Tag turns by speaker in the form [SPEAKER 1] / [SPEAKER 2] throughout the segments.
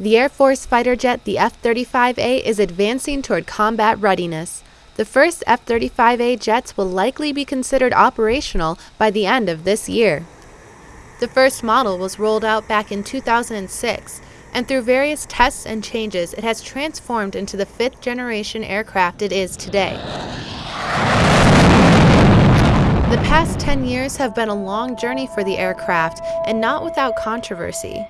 [SPEAKER 1] The Air Force fighter jet, the F 35A, is advancing toward combat readiness. The first F 35A jets will likely be considered operational by the end of this year. The first model was rolled out back in 2006, and through various tests and changes, it has transformed into the fifth generation aircraft it is today. The past 10 years have been a long journey for the aircraft, and not without controversy.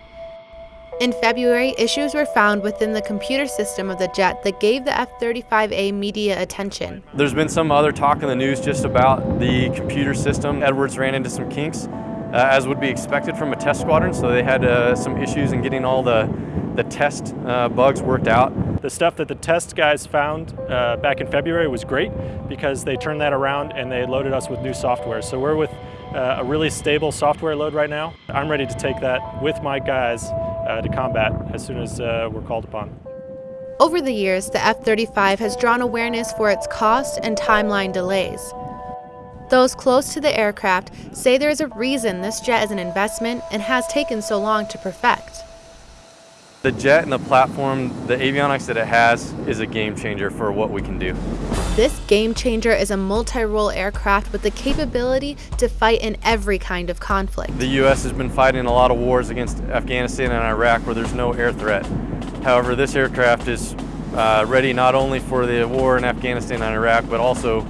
[SPEAKER 1] In February, issues were found within the computer system of the jet that gave the F-35A media attention.
[SPEAKER 2] There's been some other talk in the news just about the computer system. Edwards ran into some kinks, uh, as would be expected from a test squadron, so they had uh, some issues in getting all the, the test uh, bugs worked out.
[SPEAKER 3] The stuff that the test guys found uh, back in February was great because they turned that around and they loaded us with new software. So we're with uh, a really stable software load right now. I'm ready to take that with my guys uh, to combat as soon as uh, we're called upon.
[SPEAKER 1] Over the years, the F-35 has drawn awareness for its cost and timeline delays. Those close to the aircraft say there is a reason this jet is an investment and has taken so long to perfect.
[SPEAKER 2] The jet and the platform, the avionics that it has, is a game changer for what we can do.
[SPEAKER 1] This game changer is a multi-role aircraft with the capability to fight in every kind of conflict.
[SPEAKER 2] The U.S. has been fighting a lot of wars against Afghanistan and Iraq where there's no air threat. However, this aircraft is uh, ready not only for the war in Afghanistan and Iraq, but also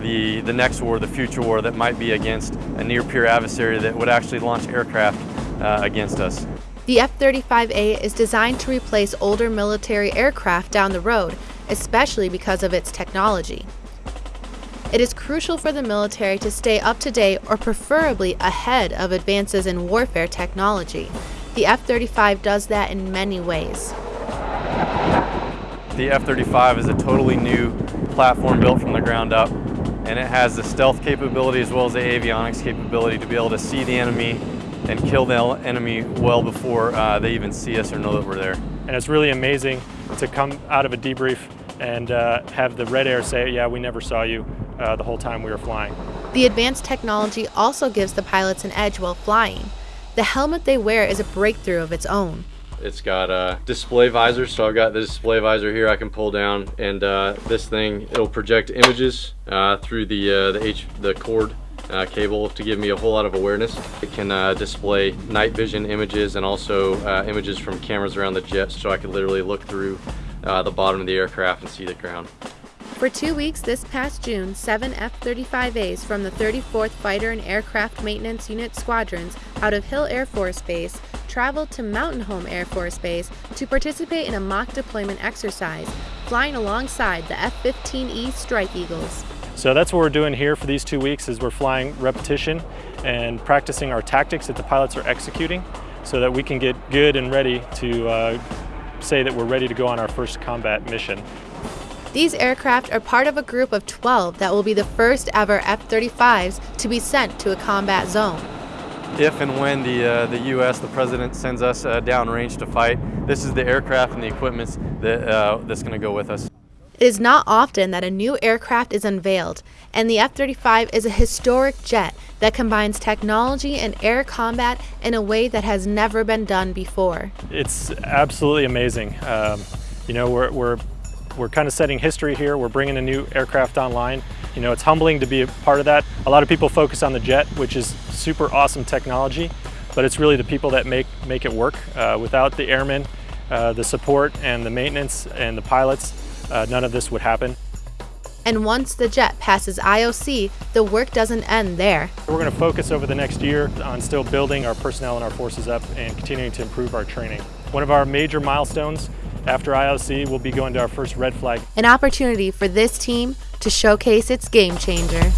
[SPEAKER 2] the, the next war, the future war that might be against a near-peer adversary that would actually launch aircraft uh, against us.
[SPEAKER 1] The F-35A is designed to replace older military aircraft down the road, especially because of its technology. It is crucial for the military to stay up to date or preferably ahead of advances in warfare technology. The F-35 does that in many ways.
[SPEAKER 2] The F-35 is a totally new platform built from the ground up and it has the stealth capability as well as the avionics capability to be able to see the enemy and kill the enemy well before uh, they even see us or know that we're there.
[SPEAKER 3] And it's really amazing to come out of a debrief and uh, have the Red Air say, yeah, we never saw you uh, the whole time we were flying.
[SPEAKER 1] The advanced technology also gives the pilots an edge while flying. The helmet they wear is a breakthrough of its own.
[SPEAKER 2] It's got a display visor, so I've got the display visor here I can pull down, and uh, this thing, it'll project images uh, through the, uh, the, H the cord uh, cable to give me a whole lot of awareness. It can uh, display night vision images and also uh, images from cameras around the jet so I can literally look through uh, the bottom of the aircraft and see the ground.
[SPEAKER 1] For two weeks this past June, seven F-35As from the 34th Fighter and Aircraft Maintenance Unit squadrons out of Hill Air Force Base traveled to Mountain Home Air Force Base to participate in a mock deployment exercise, flying alongside the F-15E Strike Eagles.
[SPEAKER 3] So that's what we're doing here for these two weeks is we're flying repetition and practicing our tactics that the pilots are executing so that we can get good and ready to uh, say that we're ready to go on our first combat mission.
[SPEAKER 1] These aircraft are part of a group of 12 that will be the first ever F-35s to be sent to a combat zone.
[SPEAKER 2] If and when the, uh, the U.S., the President sends us uh, downrange to fight, this is the aircraft and the equipment that, uh, that's going to go with us.
[SPEAKER 1] It is not often that a new aircraft is unveiled, and the F-35 is a historic jet that combines technology and air combat in a way that has never been done before.
[SPEAKER 3] It's absolutely amazing. Um, you know, we're, we're, we're kind of setting history here. We're bringing a new aircraft online. You know, it's humbling to be a part of that. A lot of people focus on the jet, which is super awesome technology, but it's really the people that make, make it work. Uh, without the airmen, uh, the support and the maintenance and the pilots, uh, none of this would happen.
[SPEAKER 1] And once the jet passes IOC, the work doesn't end there.
[SPEAKER 3] We're going to focus over the next year on still building our personnel and our forces up and continuing to improve our training. One of our major milestones after IOC will be going to our first red flag.
[SPEAKER 1] An opportunity for this team to showcase its game changer.